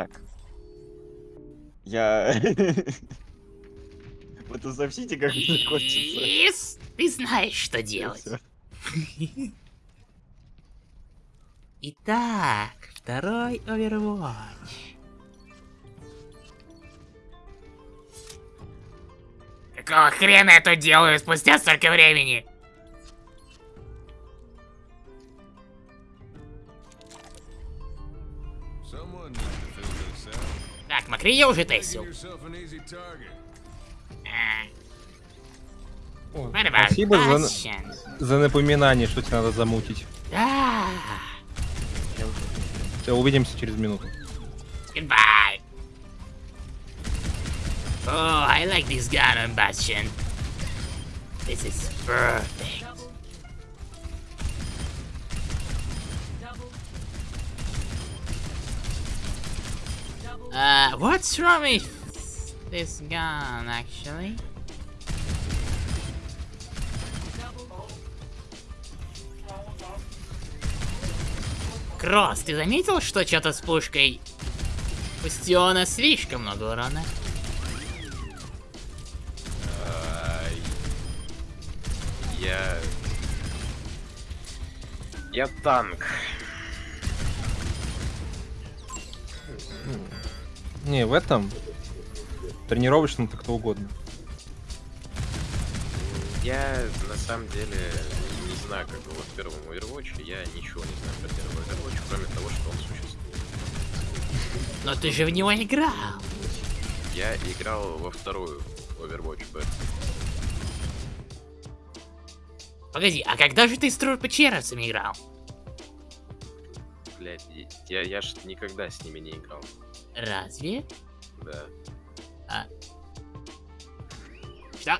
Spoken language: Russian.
Так. Я... Вы тут сообщите, как это закончится. Yes! Ты знаешь, что делать. Итак, второй Overwatch. Какого хрена я тут делаю спустя столько времени? Так, Макри я уже тестил. А, О, Спасибо за, за напоминание, что тебе надо замутить. Да. Все, увидимся через минуту. Goodbye. Oh, I like this gun on Bastion. This is perfect. Uh, what's wrong with this gun, actually? Кросс, ты заметил, что что-то с пушкой Бастиона слишком много урона? Я... Я танк. Не, в этом тренировочном то кто угодно. Я на самом деле не знаю, как было в первом Overwatch. Я ничего не знаю про первый Overwatch, кроме того, что он существует. Но ты же в него играл. Я играл во вторую Overwatch бету. Погоди, а когда же ты с трупочеровцами играл? Блять, я, я ж никогда с ними не играл. Разве? Да. Что?